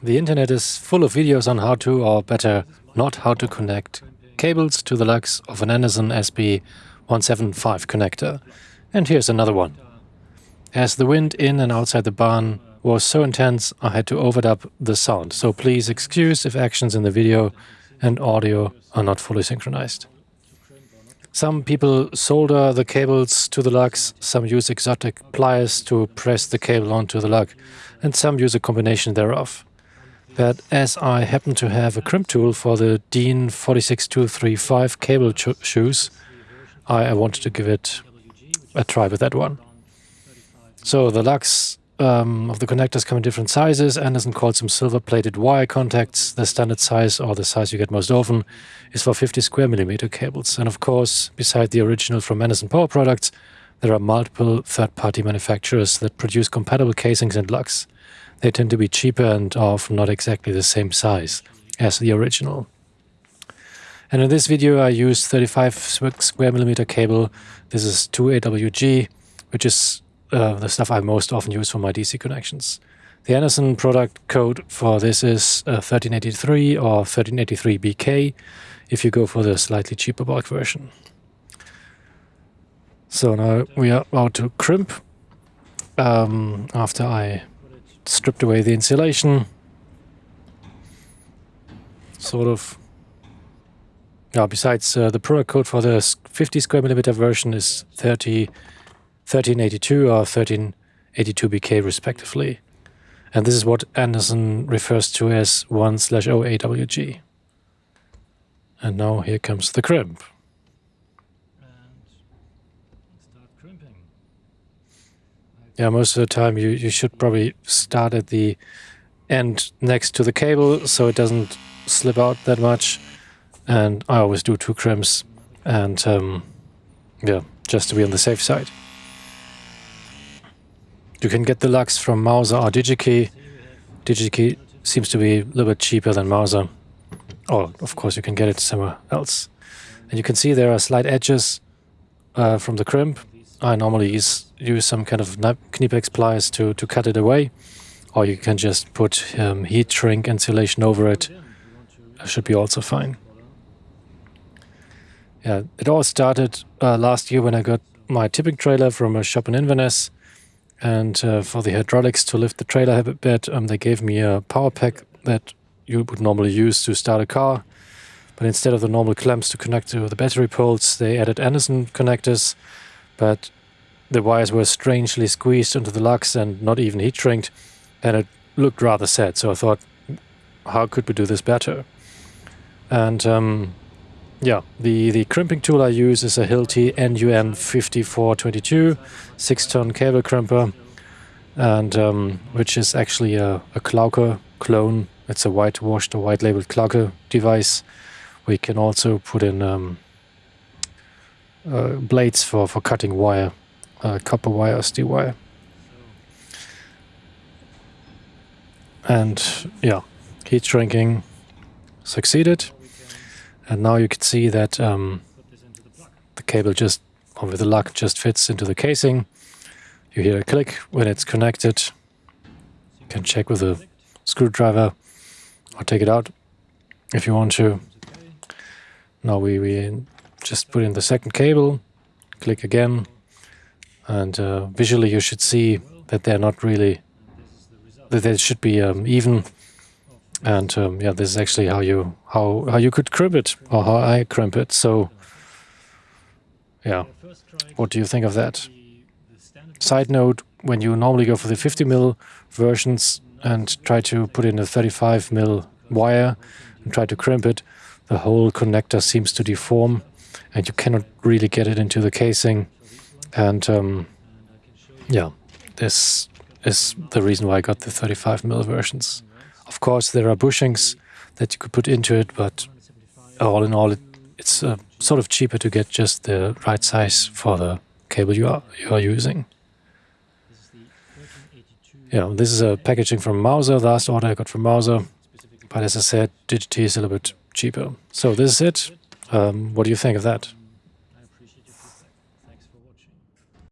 The internet is full of videos on how to, or better, not how to connect cables to the lugs of an Anderson SB175 connector. And here's another one. As the wind in and outside the barn was so intense, I had to overdub the sound, so please excuse if actions in the video and audio are not fully synchronized. Some people solder the cables to the lugs, some use exotic pliers to press the cable onto the lug, and some use a combination thereof. But as I happen to have a crimp tool for the DIN 46235 cable shoes, I, I wanted to give it a try with that one. So the lugs um, of the connectors come in different sizes. Anderson calls some silver-plated wire contacts. The standard size, or the size you get most often, is for 50 square millimeter cables. And of course, beside the original from Anderson Power Products, there are multiple third-party manufacturers that produce compatible casings and lugs. They tend to be cheaper and often not exactly the same size as the original. And in this video I use 35 square millimeter cable. This is 2AWG, which is uh, the stuff I most often use for my DC connections. The Anderson product code for this is uh, 1383 or 1383BK if you go for the slightly cheaper bulk version. So now we are about to crimp um, after I stripped away the insulation. Sort of. Yeah, besides uh, the product code for the 50 square millimeter version is 30 1382 or 1382BK respectively. And this is what Anderson refers to as 1 slash OAWG. And now here comes the crimp. Yeah, most of the time you, you should probably start at the end next to the cable so it doesn't slip out that much. And I always do two crimps and um, yeah, just to be on the safe side. You can get the lugs from Mouser or DigiKey. DigiKey seems to be a little bit cheaper than Mouser. Or, of course, you can get it somewhere else. And you can see there are slight edges uh, from the crimp. I normally use, some kind of Knipex pliers to, to cut it away. Or you can just put um, heat shrink insulation over it. It should be also fine. Yeah, it all started uh, last year when I got my tipping trailer from a shop in Inverness. And uh, for the hydraulics to lift the trailer a bit, um, they gave me a power pack that you would normally use to start a car. But instead of the normal clamps to connect to the battery poles, they added Anderson connectors. But the wires were strangely squeezed into the lugs and not even heat shrinked. And it looked rather sad. So I thought, how could we do this better? And um, yeah, the, the crimping tool I use is a Hilti NUN 5422 6-ton cable crimper, and um, which is actually a, a Klauke clone. It's a whitewashed or white labeled Klauke device. We can also put in um, uh, blades for, for cutting wire, uh, copper wire or steel wire. And yeah, heat shrinking succeeded. And now you can see that um, the cable just, or with the lug, just fits into the casing. You hear a click when it's connected. You can check with a screwdriver or take it out if you want to. Now we, we just put in the second cable, click again, and uh, visually you should see that they're not really, that they should be um, even and um, yeah, this is actually how you how how you could crimp it or how I crimp it. So yeah, what do you think of that? Side note: when you normally go for the 50 mil versions and try to put in a 35 mil wire and try to crimp it, the whole connector seems to deform, and you cannot really get it into the casing. And um, yeah, this is the reason why I got the 35 mil versions. Of course, there are bushings that you could put into it, but all in all, it, it's uh, sort of cheaper to get just the right size for the cable you are, you are using. Yeah, this is a packaging from Mouser, the last order I got from Mouser, But as I said, DigiKey is a little bit cheaper. So this is it. Um, what do you think of that?